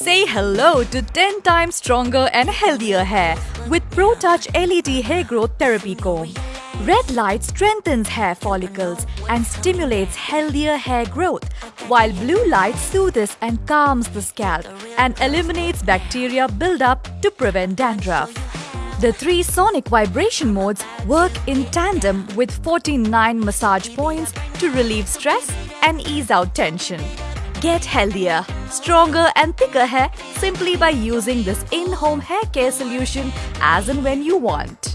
Say hello to 10 times stronger and healthier hair with ProTouch LED Hair Growth Therapy Comb. Red light strengthens hair follicles and stimulates healthier hair growth, while blue light soothes and calms the scalp and eliminates bacteria buildup to prevent dandruff. The three sonic vibration modes work in tandem with 49 massage points to relieve stress and ease out tension. Get healthier, stronger and thicker hair simply by using this in-home hair care solution as and when you want.